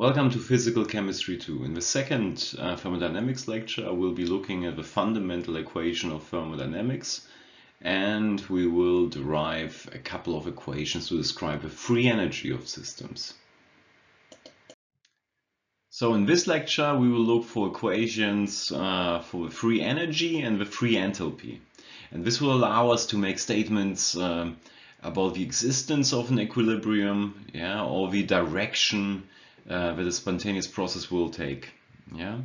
Welcome to Physical Chemistry 2. In the second uh, thermodynamics lecture, I will be looking at the fundamental equation of thermodynamics and we will derive a couple of equations to describe the free energy of systems. So in this lecture, we will look for equations uh, for the free energy and the free enthalpy. And this will allow us to make statements um, about the existence of an equilibrium yeah, or the direction uh, that a spontaneous process will take. Yeah,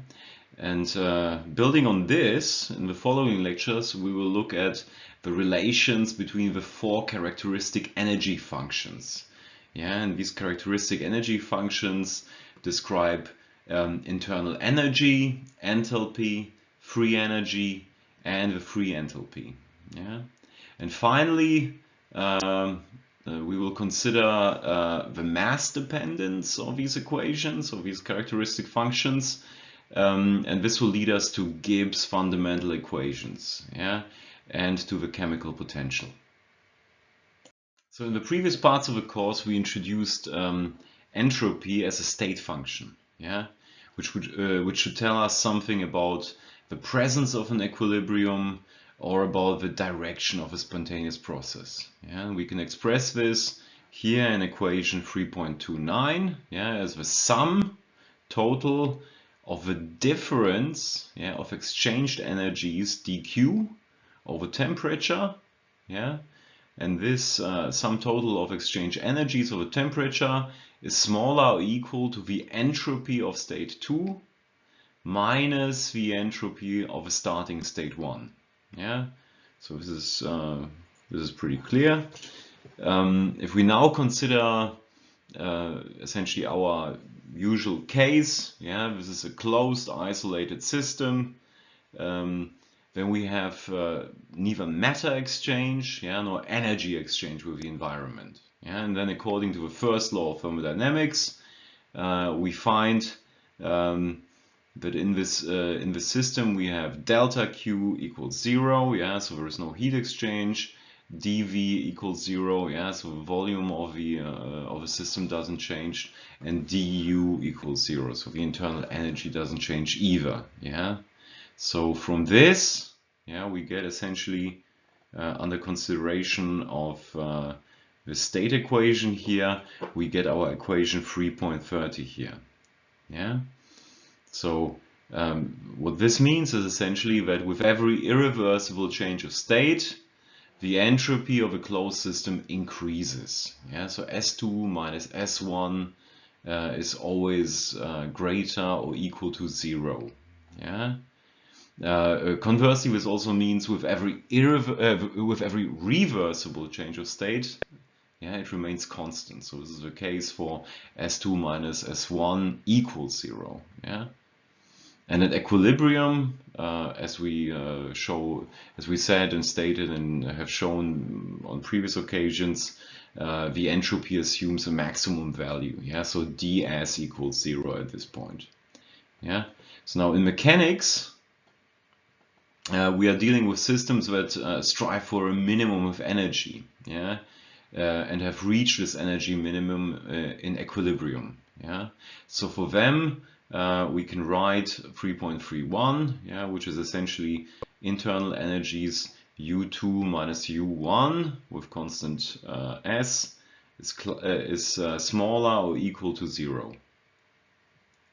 and uh, building on this, in the following lectures, we will look at the relations between the four characteristic energy functions. Yeah, and these characteristic energy functions describe um, internal energy, enthalpy, free energy, and the free enthalpy. Yeah, and finally, um, uh, we will consider uh, the mass dependence of these equations, of these characteristic functions, um, and this will lead us to Gibbs fundamental equations, yeah, and to the chemical potential. So in the previous parts of the course, we introduced um, entropy as a state function, yeah, which would uh, which should tell us something about the presence of an equilibrium, or about the direction of a spontaneous process. Yeah, we can express this here in equation 3.29 yeah, as the sum total of the difference yeah, of exchanged energies dq over temperature yeah and this uh, sum total of exchange energies over temperature is smaller or equal to the entropy of state 2 minus the entropy of a starting state 1 yeah, so this is uh, this is pretty clear. Um, if we now consider uh, essentially our usual case, yeah, this is a closed, isolated system. Um, then we have uh, neither matter exchange, yeah, nor energy exchange with the environment. Yeah, and then according to the first law of thermodynamics, uh, we find um, that in this uh, in the system we have delta Q equals zero, yeah, so there is no heat exchange. dV equals zero, yeah, so the volume of the uh, of the system doesn't change, and du equals zero, so the internal energy doesn't change either, yeah. So from this, yeah, we get essentially uh, under consideration of uh, the state equation here, we get our equation 3.30 here, yeah. So um, what this means is essentially that with every irreversible change of state, the entropy of a closed system increases. Yeah, so S2 minus S1 uh, is always uh, greater or equal to zero. Yeah. Uh, uh conversely, this also means with every uh, with every reversible change of state, yeah, it remains constant. So this is the case for S2 minus S1 equals zero. Yeah. And at equilibrium, uh, as we uh, show, as we said and stated and have shown on previous occasions, uh, the entropy assumes a maximum value. Yeah, so ds equals zero at this point. Yeah. So now in mechanics, uh, we are dealing with systems that uh, strive for a minimum of energy. Yeah. Uh, and have reached this energy minimum in equilibrium. Yeah. So for them, uh, we can write 3.31, yeah, which is essentially internal energies U2 minus U1 with constant uh, S is, uh, is uh, smaller or equal to zero.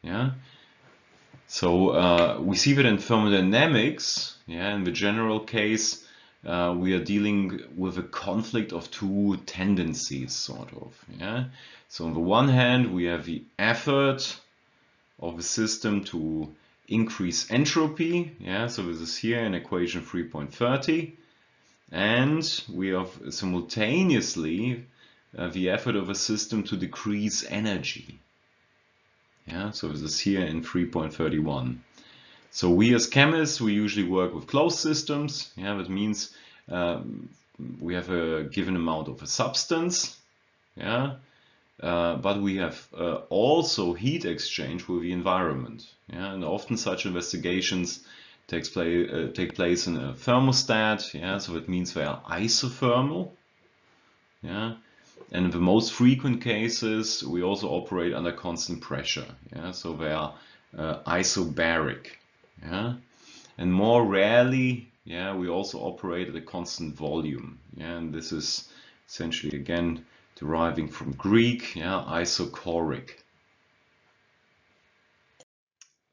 Yeah. So uh, we see that in thermodynamics, yeah, in the general case, uh, we are dealing with a conflict of two tendencies, sort of. Yeah. So on the one hand, we have the effort of a system to increase entropy. Yeah, so this is here in equation 3.30. And we have simultaneously uh, the effort of a system to decrease energy. Yeah, so this is here in 3.31. So we as chemists, we usually work with closed systems. Yeah, that means um, we have a given amount of a substance. Yeah, uh, but we have uh, also heat exchange with the environment. Yeah? And often such investigations takes play, uh, take place in a thermostat. Yeah? So it means they are isothermal. Yeah? and in the most frequent cases, we also operate under constant pressure. Yeah, so they are uh, isobaric. Yeah, and more rarely, yeah, we also operate at a constant volume. Yeah, and this is essentially again deriving from Greek. Yeah, isochoric.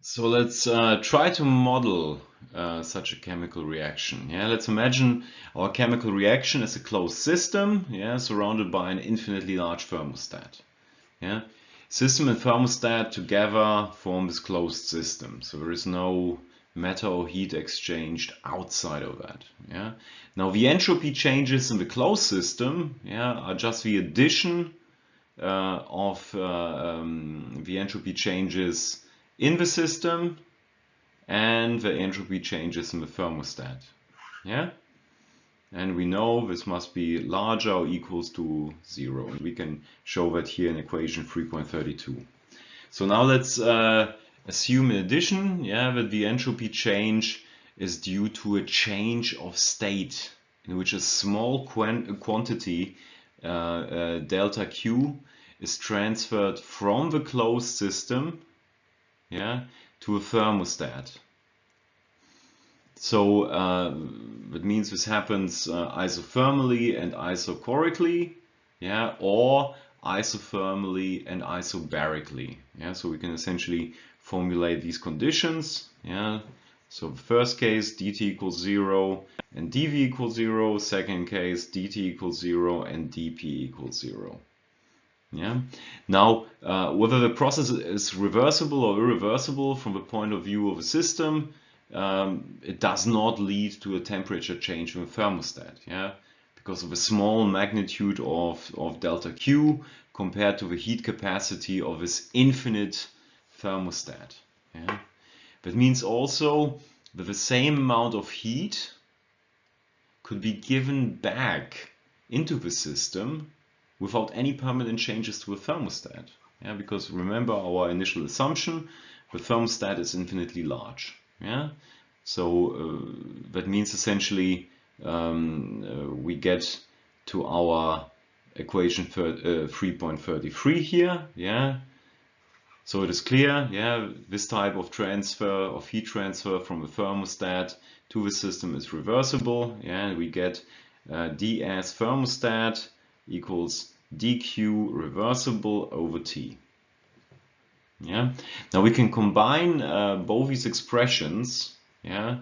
So let's uh, try to model uh, such a chemical reaction. Yeah, let's imagine our chemical reaction as a closed system, yeah, surrounded by an infinitely large thermostat. Yeah, system and thermostat together form this closed system. So there is no matter or heat exchanged outside of that. Yeah. Now the entropy changes in the closed system, yeah, are just the addition uh, of uh, um, the entropy changes in the system and the entropy changes in the thermostat. Yeah? And we know this must be larger or equals to zero. And we can show that here in equation 3.32. So now let's uh, assume in addition yeah, that the entropy change is due to a change of state in which a small quantity uh, uh, delta Q is transferred from the closed system yeah, to a thermostat. So uh, that means this happens uh, isothermally and isochorically, yeah, or isothermally and isobarically. Yeah, so we can essentially formulate these conditions. Yeah, so the first case dt equals zero and dv equals zero. Second case dt equals zero and dp equals zero. Yeah. Now, uh, whether the process is reversible or irreversible from the point of view of a system, um, it does not lead to a temperature change in the thermostat. Yeah, because of a small magnitude of, of delta Q compared to the heat capacity of this infinite thermostat. Yeah. That means also that the same amount of heat could be given back into the system without any permanent changes to the thermostat. Yeah, because remember our initial assumption, the thermostat is infinitely large. Yeah, so uh, that means essentially um, uh, we get to our equation uh, 3.33 here. Yeah, so it is clear. Yeah, this type of transfer of heat transfer from the thermostat to the system is reversible. Yeah, and we get uh, ds thermostat equals dq reversible over t. Yeah. Now we can combine uh, both these expressions, yeah,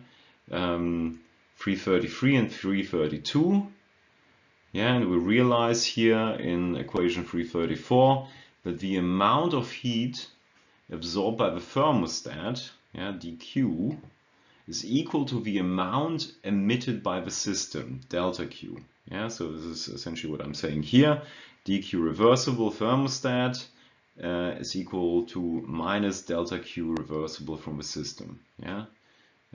um, 333 and 332. Yeah, and we realize here in equation 334 that the amount of heat absorbed by the thermostat, yeah, dq, is equal to the amount emitted by the system, delta Q. Yeah, so this is essentially what I'm saying here. dq reversible thermostat uh, is equal to minus delta Q reversible from the system. Yeah,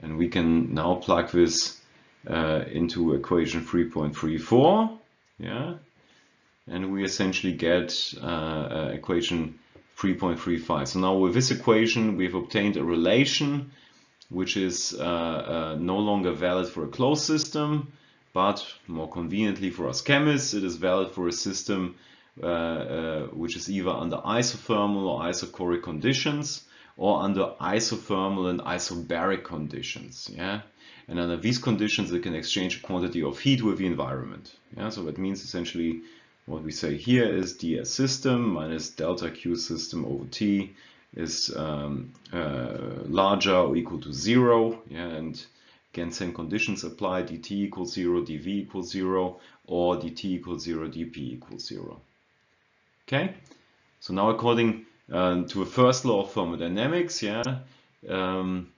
and we can now plug this uh, into equation 3.34. Yeah, and we essentially get uh, uh equation 3.35. So now with this equation, we've obtained a relation which is uh, uh, no longer valid for a closed system, but more conveniently for us chemists, it is valid for a system uh, uh, which is either under isothermal or isochoric conditions or under isothermal and isobaric conditions. Yeah, and under these conditions, it can exchange a quantity of heat with the environment. Yeah, so that means essentially what we say here is ds system minus delta q system over t is um, uh, larger or equal to zero. Yeah, and again, same conditions apply. dt equals zero, dv equals zero, or dt equals zero, dp equals zero. Okay, so now according uh, to a first law of thermodynamics, yeah, um,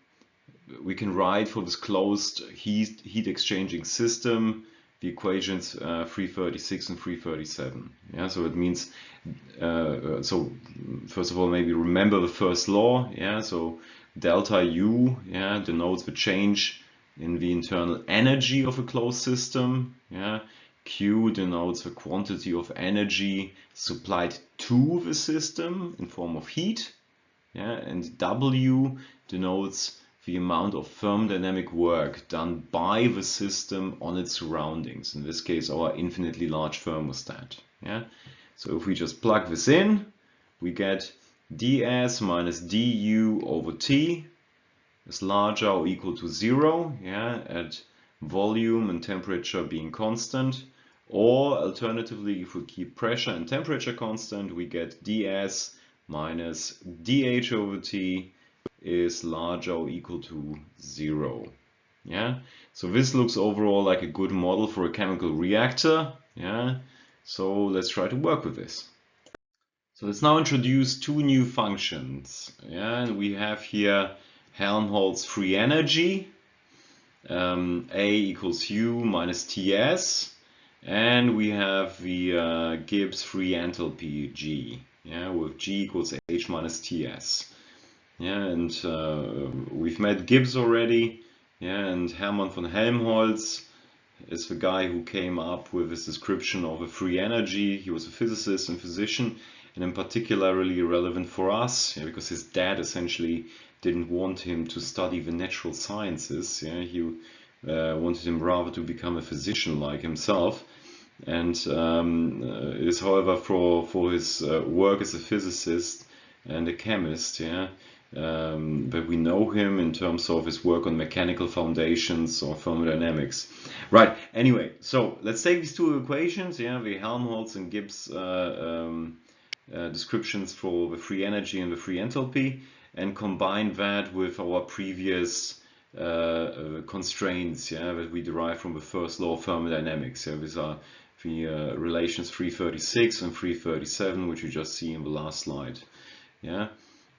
we can write for this closed heat, heat exchanging system the equations uh, 336 and 337. Yeah, so it means, uh, uh, so first of all, maybe remember the first law. Yeah, so delta U yeah, denotes the change in the internal energy of a closed system. Yeah, Q denotes the quantity of energy supplied to the system in form of heat. Yeah, and W denotes the amount of thermodynamic work done by the system on its surroundings, in this case our infinitely large thermostat. Yeah. So if we just plug this in, we get ds minus du over t is larger or equal to zero, yeah, at volume and temperature being constant. Or alternatively, if we keep pressure and temperature constant, we get ds minus dh over t is larger or equal to zero. Yeah, so this looks overall like a good model for a chemical reactor. Yeah, so let's try to work with this. So let's now introduce two new functions. Yeah, and we have here Helmholtz free energy, um, A equals U minus TS, and we have the uh, Gibbs free enthalpy G, yeah, with G equals H minus TS. Yeah, and uh, we've met Gibbs already, yeah, and Hermann von Helmholtz is the guy who came up with this description of a free energy. He was a physicist and physician, and in particularly relevant for us yeah, because his dad essentially didn't want him to study the natural sciences. Yeah, he uh, wanted him rather to become a physician like himself. And um, uh, is, however, for for his uh, work as a physicist and a chemist, yeah, um, but we know him in terms of his work on mechanical foundations or thermodynamics. Right. Anyway, so let's take these two equations, yeah, the Helmholtz and Gibbs uh, um, uh, descriptions for the free energy and the free enthalpy and combine that with our previous uh, uh, constraints yeah, that we derive from the first law of thermodynamics. Yeah, these are the uh, relations 336 and 337, which you just see in the last slide. Yeah,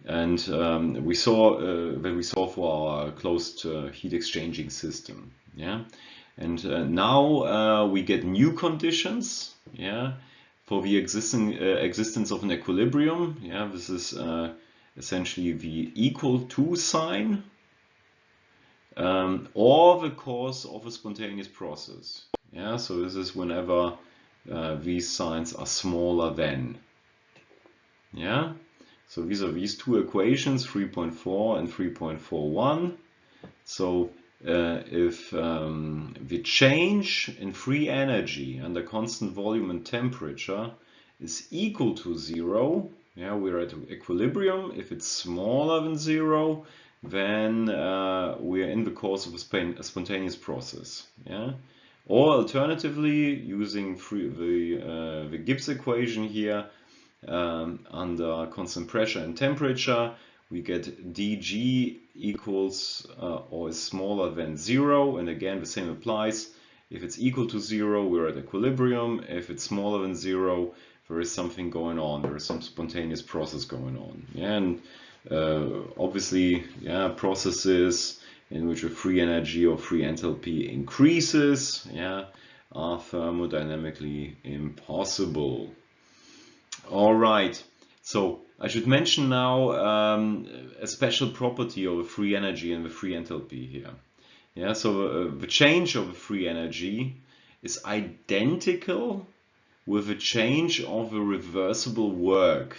and um, we saw uh, that we saw for our closed uh, heat exchanging system. Yeah, and now we get new conditions. Yeah, for the existing uh, existence of an equilibrium. Yeah, this is uh, essentially the equal to sign um, or the cause of a spontaneous process. Yeah, so this is whenever uh, these signs are smaller than. Yeah, so these are these two equations, 3.4 and 3.41. So uh, if um, the change in free energy under constant volume and temperature is equal to zero, yeah, we're at equilibrium. If it's smaller than zero, then uh, we're in the course of a, spontaneous process. Yeah, or alternatively, using free, the uh, the Gibbs equation here um, under constant pressure and temperature, we get dg equals uh, or is smaller than zero and again the same applies. If it's equal to zero we're at equilibrium. If it's smaller than zero there is something going on. There is some spontaneous process going on. And uh, obviously yeah processes in which a free energy or free enthalpy increases yeah are thermodynamically impossible all right so I should mention now um, a special property of free energy and the free enthalpy here. Yeah, so uh, the change of a free energy is identical with a change of a reversible work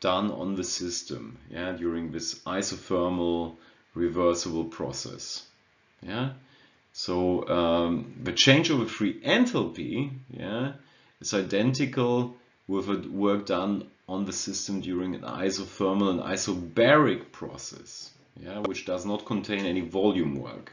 done on the system yeah, during this isothermal reversible process. Yeah, so um, the change of a free enthalpy yeah, is identical with work done on the system during an isothermal and isobaric process, yeah, which does not contain any volume work.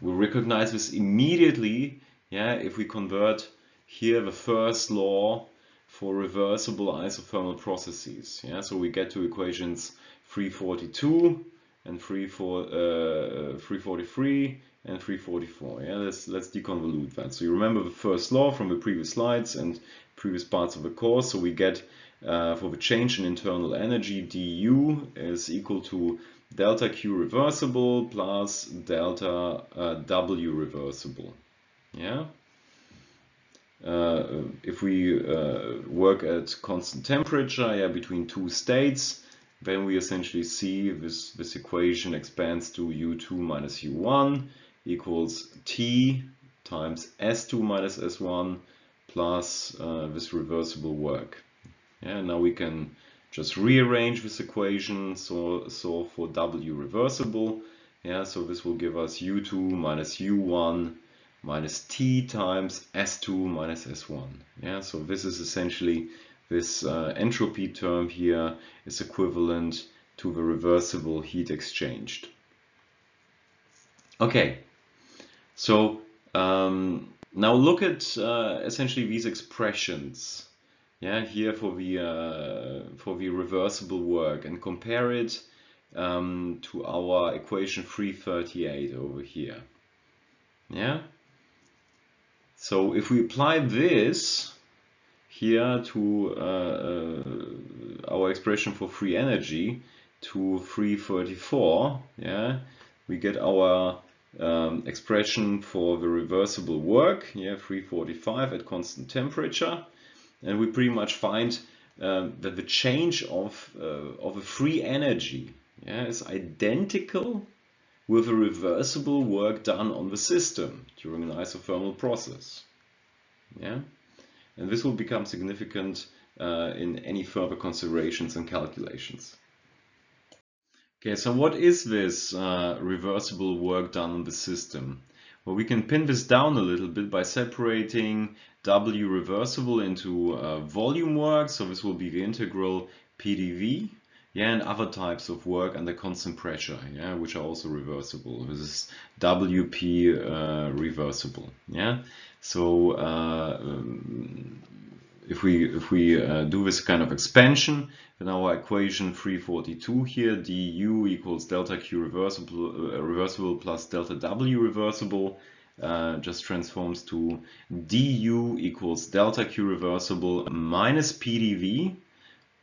We recognize this immediately yeah, if we convert here the first law for reversible isothermal processes. Yeah, so we get to equations 342 and 343 uh, and 344. Yeah, let's let's deconvolute that. So you remember the first law from the previous slides and previous parts of the course. So we get uh, for the change in internal energy, du is equal to delta Q reversible plus delta uh, W reversible. Yeah. Uh, if we uh, work at constant temperature, yeah, between two states, then we essentially see this, this equation expands to U2 minus U1 equals T times S2 minus S1 plus uh, this reversible work. Yeah, now we can just rearrange this equation, so, so for W reversible, yeah, so this will give us U2 minus U1 minus T times S2 minus S1. Yeah, so this is essentially this uh, entropy term here is equivalent to the reversible heat exchanged. Okay, so um, now look at uh, essentially these expressions. Yeah, here for the uh, for the reversible work and compare it um, to our equation 338 over here. Yeah. So if we apply this here to uh, uh, our expression for free energy to 334, yeah, we get our um, expression for the reversible work, yeah, 345 at constant temperature, and we pretty much find um, that the change of uh, of a free energy yeah, is identical with a reversible work done on the system during an isothermal process. Yeah. And this will become significant uh, in any further considerations and calculations. Okay, so what is this uh, reversible work done on the system? Well, we can pin this down a little bit by separating W reversible into uh, volume work. So this will be the integral PDV, yeah, and other types of work under constant pressure, yeah, which are also reversible. This is WP uh, reversible, yeah. So uh, um, if we if we uh, do this kind of expansion, then our equation 342 here, du equals delta q reversible uh, reversible plus delta w reversible, uh, just transforms to du equals delta q reversible minus pdv.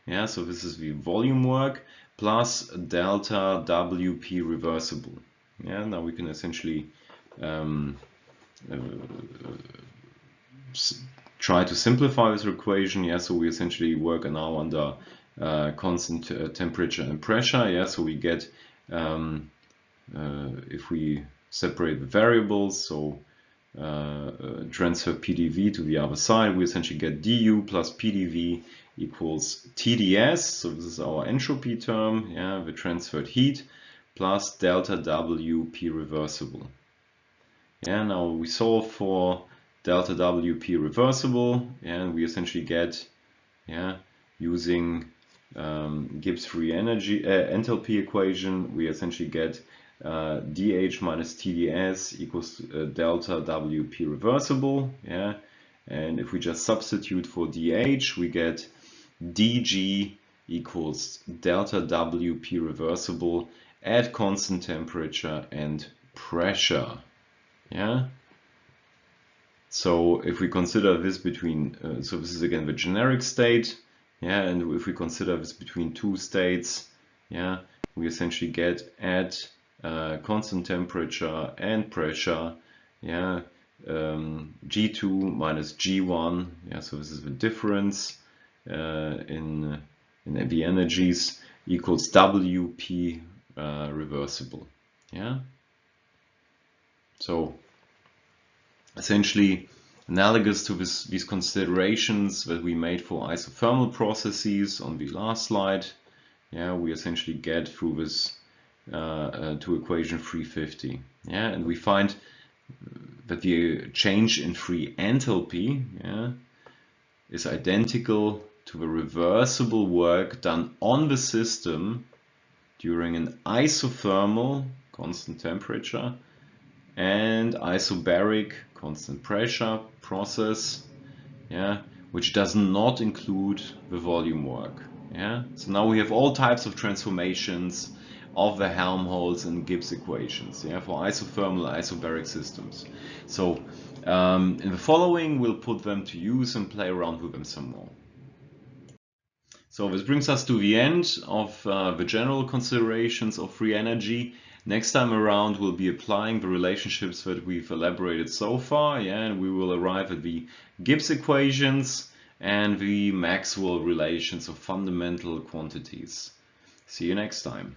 Yeah, so this is the volume work plus delta wp reversible. Yeah, now we can essentially um, uh, try to simplify this equation. Yeah, so we essentially work now under uh, constant uh, temperature and pressure. Yeah, so we get um, uh, if we separate the variables, so uh, uh, transfer PDV to the other side, we essentially get du plus PDV equals TDS. So this is our entropy term, yeah, the transferred heat plus delta WP reversible. Yeah, now we solve for delta WP reversible and we essentially get, yeah, using um, Gibbs free energy uh, enthalpy equation, we essentially get uh, dH minus TDS equals uh, delta WP reversible, yeah, and if we just substitute for dH, we get dG equals delta WP reversible at constant temperature and pressure. Yeah. So if we consider this between, uh, so this is again the generic state, yeah, and if we consider this between two states, yeah, we essentially get at uh, constant temperature and pressure, yeah, um, G2 minus G1, yeah, so this is the difference uh, in, in the energies equals WP uh, reversible, yeah. So essentially analogous to this, these considerations that we made for isothermal processes on the last slide. Yeah, we essentially get through this uh, uh, to equation 350. Yeah, and we find that the change in free enthalpy yeah, is identical to the reversible work done on the system during an isothermal constant temperature and isobaric constant pressure process, yeah, which does not include the volume work. Yeah, so now we have all types of transformations of the Helmholtz and Gibbs equations, yeah, for isothermal isobaric systems. So um, in the following, we'll put them to use and play around with them some more. So this brings us to the end of uh, the general considerations of free energy Next time around we'll be applying the relationships that we've elaborated so far, yeah, and we will arrive at the Gibbs equations and the Maxwell relations of fundamental quantities. See you next time.